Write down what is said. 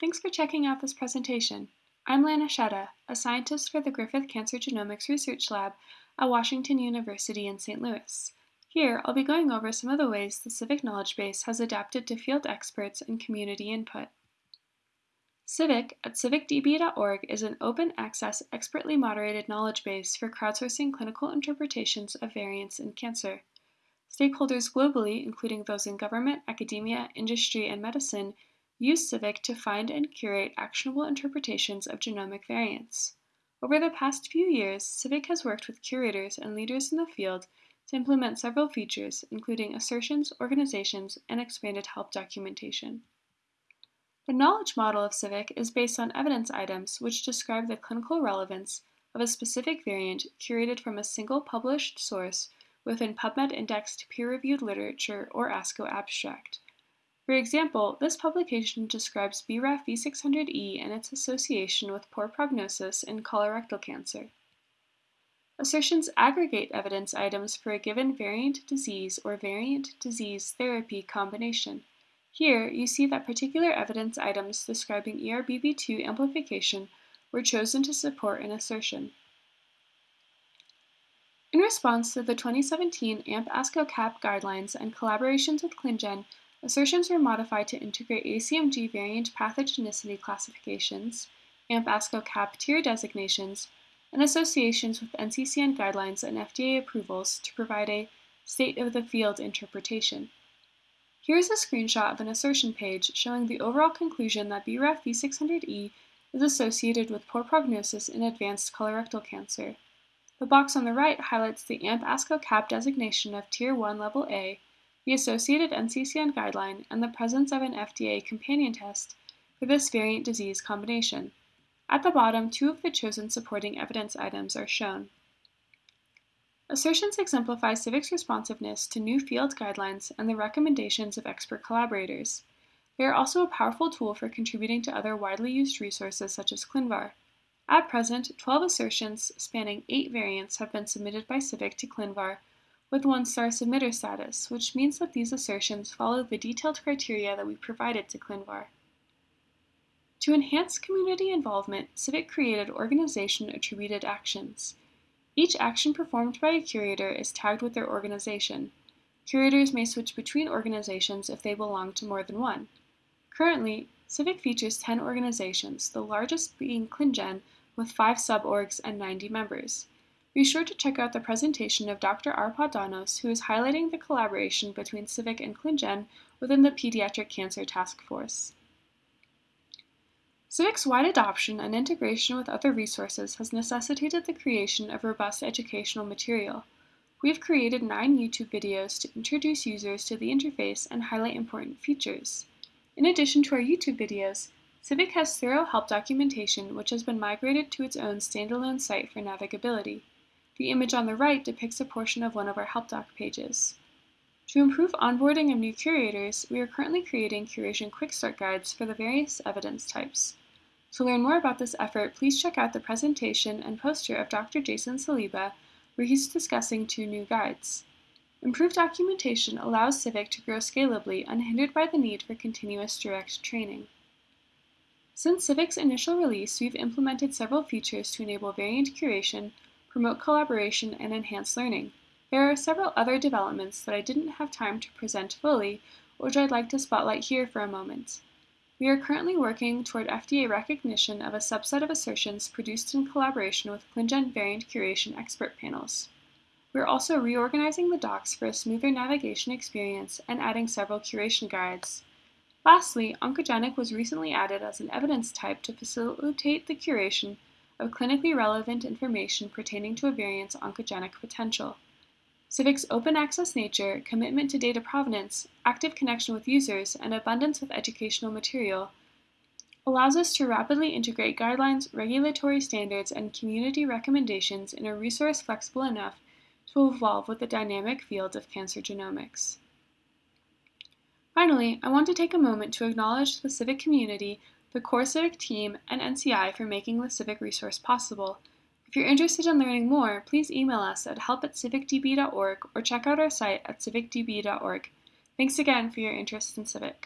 Thanks for checking out this presentation. I'm Lana Sheta, a scientist for the Griffith Cancer Genomics Research Lab at Washington University in St. Louis. Here, I'll be going over some of the ways the Civic Knowledge Base has adapted to field experts and community input. Civic at civicdb.org is an open access, expertly moderated knowledge base for crowdsourcing clinical interpretations of variants in cancer. Stakeholders globally, including those in government, academia, industry, and medicine, use Civic to find and curate actionable interpretations of genomic variants. Over the past few years, Civic has worked with curators and leaders in the field to implement several features, including assertions, organizations, and expanded help documentation. The knowledge model of Civic is based on evidence items which describe the clinical relevance of a specific variant curated from a single published source within PubMed indexed peer-reviewed literature or ASCO abstract. For example, this publication describes BRAF V600E and its association with poor prognosis in colorectal cancer. Assertions aggregate evidence items for a given variant disease or variant disease therapy combination. Here, you see that particular evidence items describing ERBB2 amplification were chosen to support an assertion. In response to the 2017 AMP-ASCO-CAP guidelines and collaborations with ClinGen, assertions were modified to integrate ACMG variant pathogenicity classifications, AMP-ASCO-CAP tier designations, and associations with NCCN guidelines and FDA approvals to provide a state-of-the-field interpretation. Here is a screenshot of an assertion page showing the overall conclusion that BRAF V600E is associated with poor prognosis in advanced colorectal cancer. The box on the right highlights the AMP-ASCO-CAP designation of Tier 1 Level A, the associated NCCN guideline, and the presence of an FDA companion test for this variant disease combination. At the bottom, two of the chosen supporting evidence items are shown. Assertions exemplify Civic's responsiveness to new field guidelines and the recommendations of expert collaborators. They are also a powerful tool for contributing to other widely used resources such as ClinVar. At present, 12 assertions spanning 8 variants have been submitted by Civic to ClinVar with one-star submitter status, which means that these assertions follow the detailed criteria that we provided to ClinVar. To enhance community involvement, Civic created organization-attributed actions. Each action performed by a curator is tagged with their organization. Curators may switch between organizations if they belong to more than one. Currently, Civic features 10 organizations, the largest being ClinGen, with 5 suborgs and 90 members. Be sure to check out the presentation of Dr. Arpad Danos, who is highlighting the collaboration between Civic and ClinGen within the Pediatric Cancer Task Force. Civic's wide adoption and integration with other resources has necessitated the creation of robust educational material. We have created nine YouTube videos to introduce users to the interface and highlight important features. In addition to our YouTube videos, Civic has thorough help documentation which has been migrated to its own standalone site for navigability. The image on the right depicts a portion of one of our help doc pages. To improve onboarding of new curators, we are currently creating curation quick start guides for the various evidence types. To learn more about this effort, please check out the presentation and poster of Dr. Jason Saliba, where he's discussing two new guides. Improved documentation allows Civic to grow scalably unhindered by the need for continuous direct training. Since Civic's initial release, we've implemented several features to enable variant curation, promote collaboration, and enhance learning. There are several other developments that I didn't have time to present fully, which I'd like to spotlight here for a moment. We are currently working toward FDA recognition of a subset of assertions produced in collaboration with ClinGen variant curation expert panels. We're also reorganizing the docs for a smoother navigation experience and adding several curation guides. Lastly, oncogenic was recently added as an evidence type to facilitate the curation of clinically relevant information pertaining to a variant's oncogenic potential. Civic's open access nature, commitment to data provenance, active connection with users, and abundance of educational material allows us to rapidly integrate guidelines, regulatory standards, and community recommendations in a resource flexible enough to evolve with the dynamic field of cancer genomics. Finally, I want to take a moment to acknowledge the Civic community, the core Civic team, and NCI for making the Civic resource possible. If you're interested in learning more, please email us at help at civicdb.org or check out our site at civicdb.org. Thanks again for your interest in Civic.